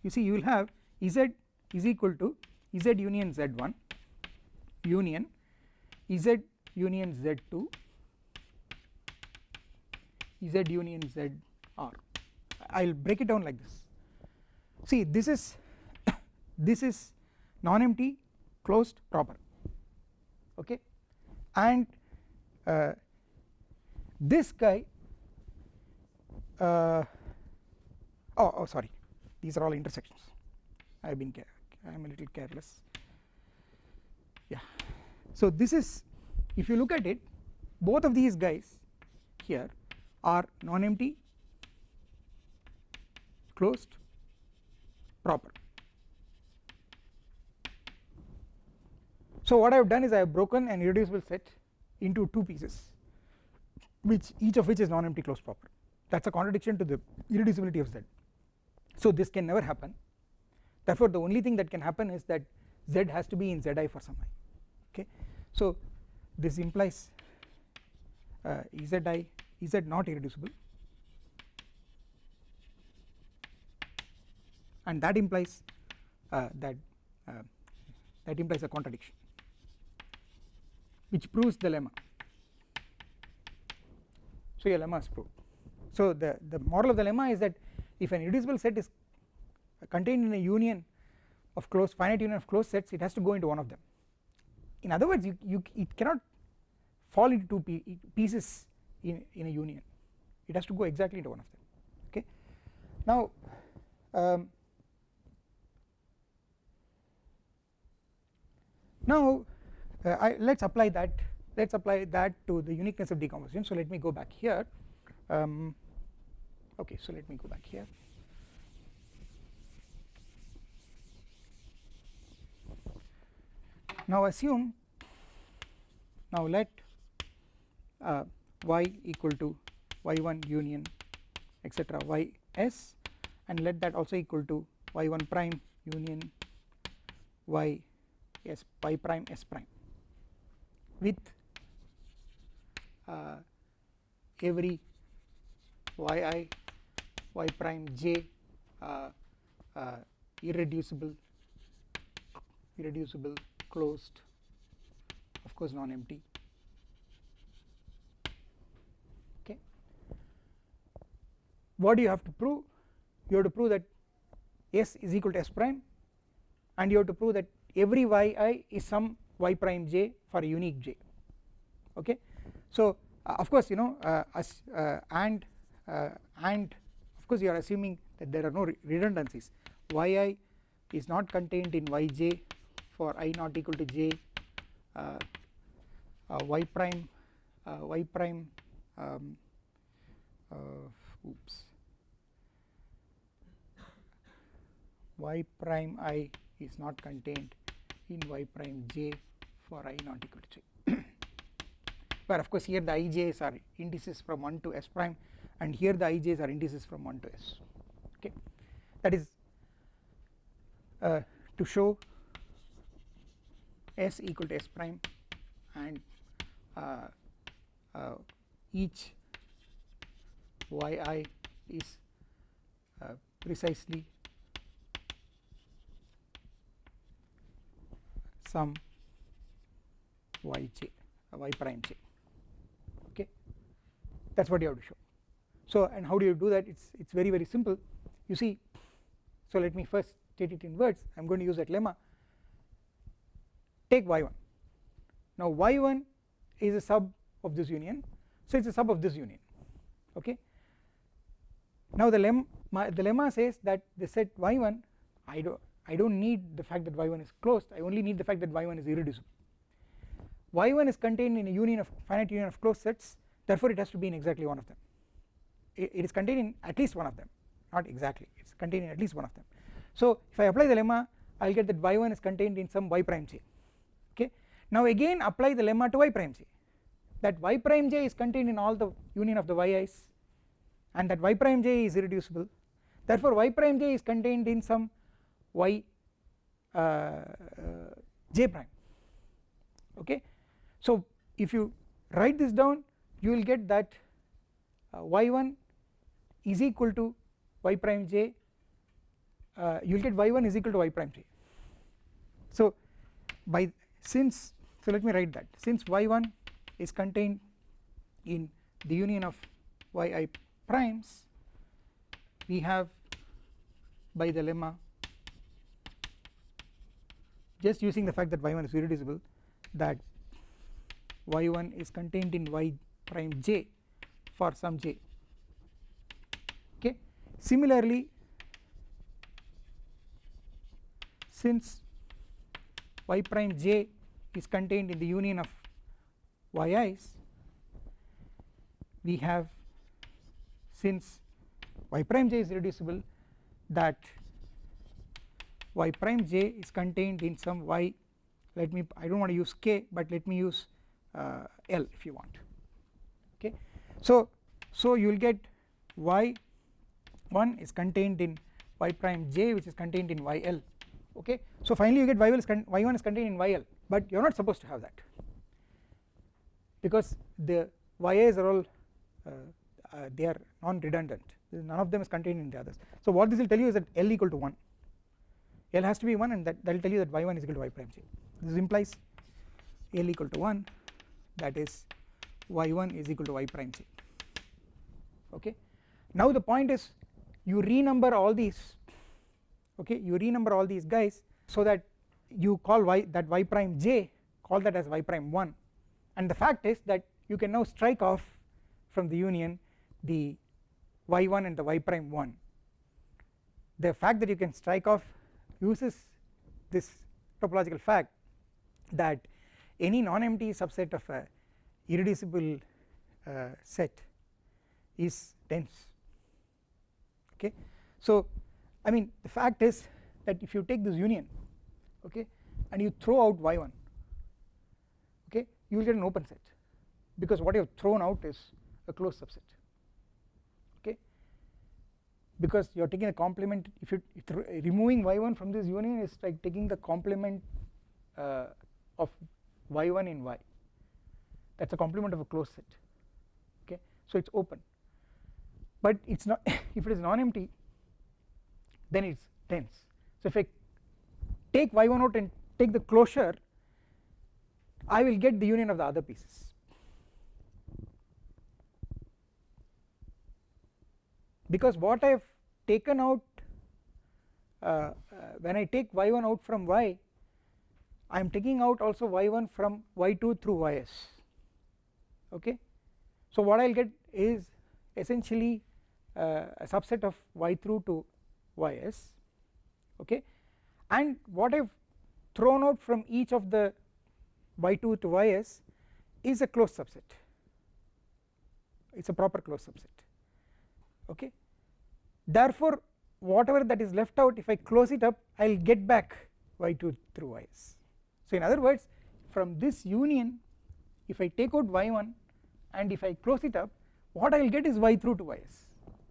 you see you will have z is equal to z union z1 union z union z2 z union z r. I will break it down like this. See this is this is non-empty closed proper. Okay? And uh, this guy uh, oh, oh sorry. These are all intersections. I have been I am a little careless. Yeah. So this is if you look at it both of these guys here are non-empty closed proper So what I have done is I have broken an irreducible set into two pieces which each of which is non-empty closed proper that is a contradiction to the irreducibility of Z. So this can never happen. Therefore the only thing that can happen is that z has to be in zi for some i okay? So this implies uh, zi z not irreducible. And that implies uh, that uh, that implies a contradiction which proves the lemma. So your lemma is proved. So the the model of the lemma is that if an irreducible set is contained in a union of closed finite union of closed sets it has to go into one of them. In other words you, you it cannot fall into two pieces in, in a union. It has to go exactly into one of them. Okay? Now um, now uh, let us apply that let us apply that to the uniqueness of decomposition. So let me go back here. Um, okay so let me go back here. Now assume now let uh, y equal to y1 union etc y s and let that also equal to y1 prime union y s y prime s prime with uh, every yi y prime j uh, uh, irreducible irreducible closed of course non empty okay. What do you have to prove? You have to prove that s is equal to s prime and you have to prove that every yi is some y prime j for unique j. Okay? So uh, of course you know uh, as, uh, and uh, and of course you are assuming that there are no redundancies. Yi is not contained in yj for i not equal to j uh, y prime y prime um, oops. Y prime i is not contained in y prime j for i not equal to j where [coughs] of course here the ij's are indices from 1 to s prime and here the ij's are indices from 1 to s. Okay. That is uh, to show s equal to s prime and uh, uh, each yi is uh, precisely some yj uh, y prime j. Okay? That is what you have to show. So and how do you do that? It's it's very very simple. You see so let me first state it in words. I'm going to use that lemma. Take y1 now y1 is a sub of this union. So it's a sub of this union. Okay? Now the lemma the lemma says that the set y1 i do I do not need the fact that y1 is closed. I only need the fact that y1 is irreducible y1 is contained in a union of finite union of closed sets. Therefore it has to be in exactly one of them. It, it is contained in at least one of them. Not exactly. It is contained in at least one of them. So if I apply the lemma I will get that y1 is contained in some y prime j. Okay? Now again apply the lemma to y prime j. That y prime j is contained in all the union of the yi's and that y prime j is irreducible. Therefore y prime j is contained in some y uh, uh, j prime. Okay so if you write this down you will get that uh, y1 is equal to y prime j uh, you will get y1 is equal to y prime j. So by since so let me write that. Since y1 is contained in the union of yi primes we have by the lemma just using the fact that y1 is irreducible that y1 is contained in y prime j for some j. Okay. Similarly since y prime j is contained in the union of yi's we have since y prime j is reducible that y prime j is contained in some y. Let me I do not want to use k but let me use L if you want. Okay. So, so you will get y 1 is contained in y prime j which is contained in yl okay? So finally you get y1 is, y1 is contained in yl but you are not supposed to have that. Because the y's are all uh, uh, they are non redundant none of them is contained in the others. So what this will tell you is that l equal to 1 l has to be 1 and that, that will tell you that y1 is equal to y prime j. This implies l equal to 1 that is y1 is equal to y prime j okay? Now the point is you renumber all these okay? You renumber all these guys so that you call y that y prime j call that as y prime 1 and the fact is that you can now strike off from the union the y1 and the y prime 1 the fact that you can strike off uses this topological fact that any non-empty subset of a irreducible uh, set is dense. Okay? So I mean the fact is that if you take this union okay and you throw out y1 okay you will get an open set because what you have thrown out is a closed subset okay? Because you are taking a complement if you removing y1 from this union is like taking the complement uh, of y1 in y. That is a complement of a closed set. Okay? So it is open. But it is not [laughs] if it is non-empty then it is dense. So if I take y1 out and take the closure I will get the union of the other pieces. Because what I have taken out uh, uh, when I take y1 out from y I am taking out also y1 from y2 through ys okay? So what I will get is essentially uh, a subset of y through to ys okay? And what I have thrown out from each of the y2 to ys is a closed subset. It is a proper closed subset. Okay? Therefore whatever that is left out if I close it up I will get back y2 through ys so in other words from this union if I take out y1 and if I close it up what I will get is y through to ys.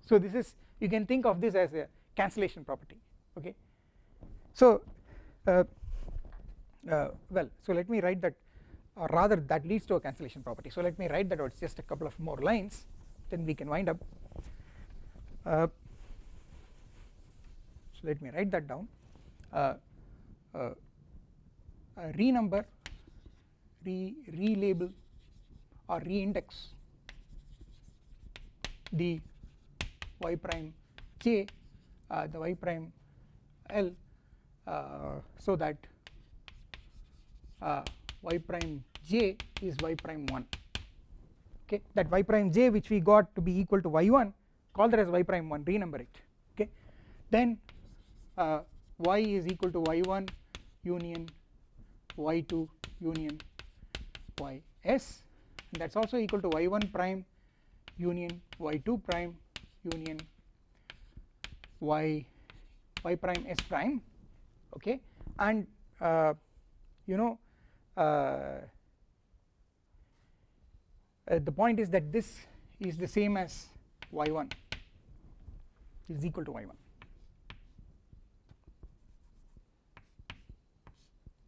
So this is you can think of this as a cancellation property okay? So uh, uh, well so let me write that or rather that leads to a cancellation property. So let me write that out it's just a couple of more lines then we can wind up. Uh, so let me write that down uh, renumber re relabel or reindex the y prime j uh, the y prime l uh, so that uh, y prime j is y prime 1 okay that y prime j which we got to be equal to y1 call that as y prime 1 renumber it. Okay then uh, y is equal to y1 union y2 union ys and that is also equal to y1 prime union y2 prime union y y prime s prime okay? And uh, you know uh, uh, the point is that this is the same as y1 is equal to y1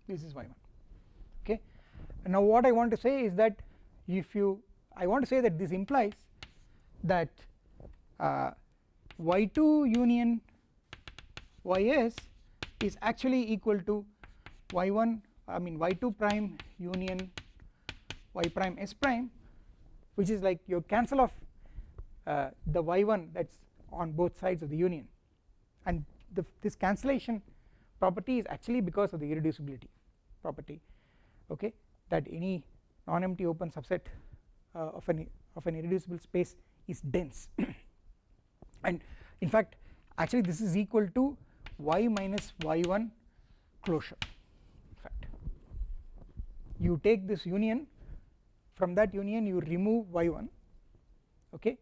this is y1 okay? Now what I want to say is that if you I want to say that this implies that uh, y2 union ys is actually equal to y1 I mean y2 prime union y prime s prime which is like you cancel off uh, the y1 that is on both sides of the union. And the, this cancellation property is actually because of the irreducibility property okay that any non-empty open subset uh, of an of an irreducible space is dense. [coughs] And in fact actually this is equal to y minus y1 closure in fact. You take this union from that union you remove y1 okay.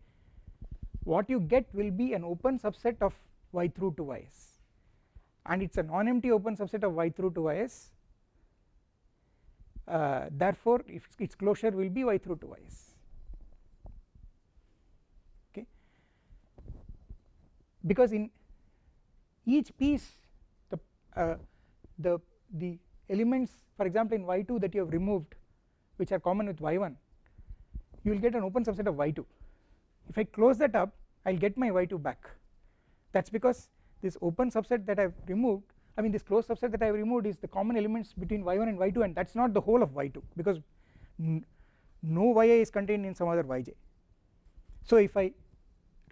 What you get will be an open subset of y through to ys. And it is a non-empty open subset of y through to ys uh, therefore if its closure will be y through to ys okay? Because in each piece the uh, the the elements for example in y2 that you have removed which are common with y1 you will get an open subset of y2 if I close that up I will get my y2 back. That is because this open subset that I have removed I mean this closed subset that I have removed is the common elements between y1 and y2 and that is not the whole of y2 because no yi is contained in some other yj so if I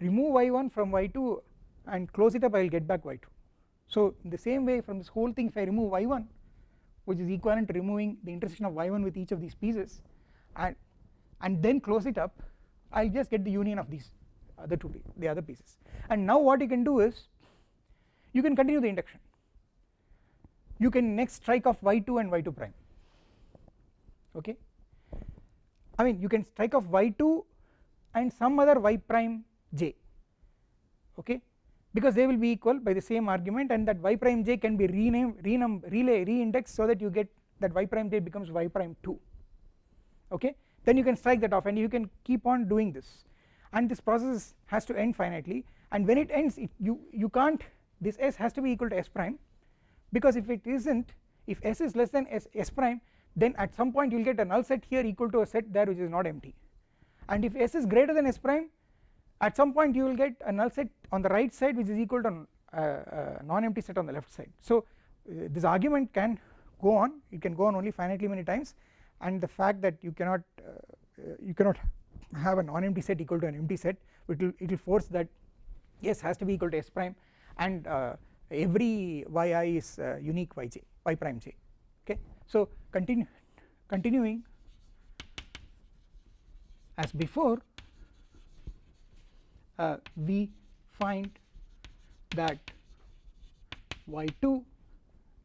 remove y1 from y2 and close it up I will get back y2 so in the same way from this whole thing if I remove y1 which is equivalent to removing the intersection of y1 with each of these pieces and and then close it up I will just get the union of these other two the other pieces. And now what you can do is you can continue the induction you can next strike off y2 and y2 prime. Okay? I mean you can strike off y2 and some other y prime j. Okay? Because they will be equal by the same argument and that y prime j can be renamed renum relay reindexed so that you get that y prime j becomes y prime 2 okay? Then you can strike that off and you can keep on doing this. And this process has to end finitely. And when it ends it, you you can't this s has to be equal to s prime because if it isn't if s is less than s, s prime then at some point you will get a null set here equal to a set there which is not empty. And if s is greater than s prime at some point you will get a null set on the right side which is equal to a, a non-empty set on the left side. So uh, this argument can go on it can go on only finitely many times. And the fact that you cannot uh, you cannot have a non-empty set equal to an empty set it will it will force that s has to be equal to s prime. And uh, every yi is uh, unique yj y prime j okay? So continue continuing as before uh, we find that y2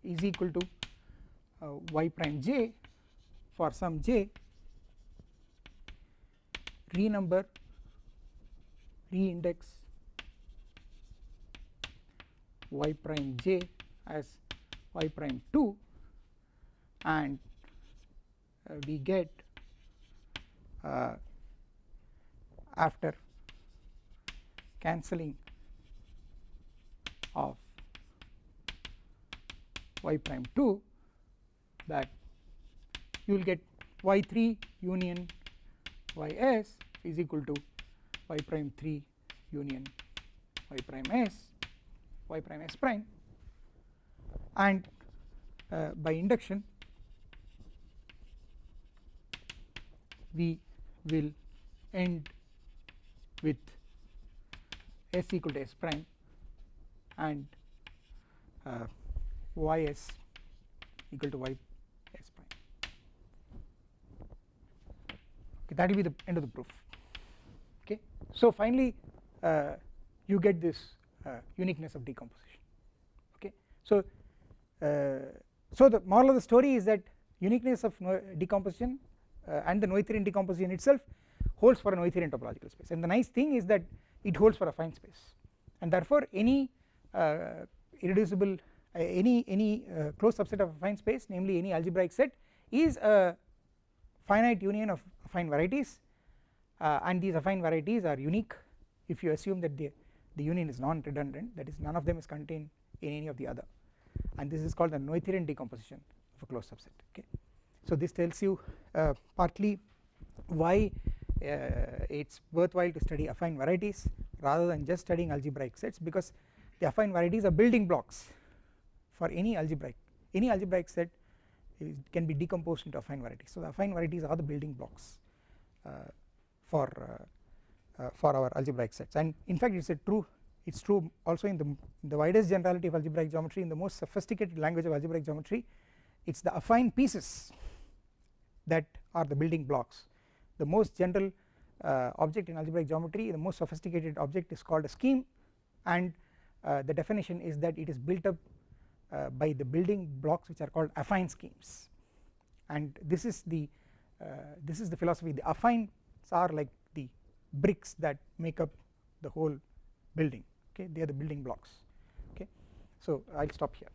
is equal to uh, y prime j for some j renumber reindex y prime j as y prime 2 and uh, we get uh, after cancelling of y prime 2 that you will get y3 union ys is equal to y prime 3 union y prime s y prime s prime? And uh, by induction we will end with s equal to s prime and uh, ys equal to y s prime. Okay that will be the end of the proof. Okay? So finally uh, you get this uniqueness of decomposition. Okay? So uh, so the moral of the story is that uniqueness of decomposition uh, and the Noetherian decomposition itself holds for a Noetherian topological space. And the nice thing is that it holds for a affine space. And therefore any uh, irreducible uh, any any uh, closed subset of affine space namely any algebraic set is a finite union of affine varieties uh, and these affine varieties are unique if you assume that the the union is non redundant that is none of them is contained in any of the other. And this is called the Noetherian decomposition of a closed subset okay? So this tells you uh, partly why uh, it is worthwhile to study affine varieties rather than just studying algebraic sets because the affine varieties are building blocks for any algebraic any algebraic set can be decomposed into affine varieties. So the affine varieties are the building blocks uh, for uh, uh, for our algebraic sets. And in fact it is a true it is true also in the, the widest generality of algebraic geometry in the most sophisticated language of algebraic geometry it is the affine pieces that are the building blocks. The most general uh, object in algebraic geometry the most sophisticated object is called a scheme and uh, the definition is that it is built up uh, by the building blocks which are called affine schemes. And this is the uh, this is the philosophy. The affines are like bricks that make up the whole building. Okay they are the building blocks. Okay so I will stop here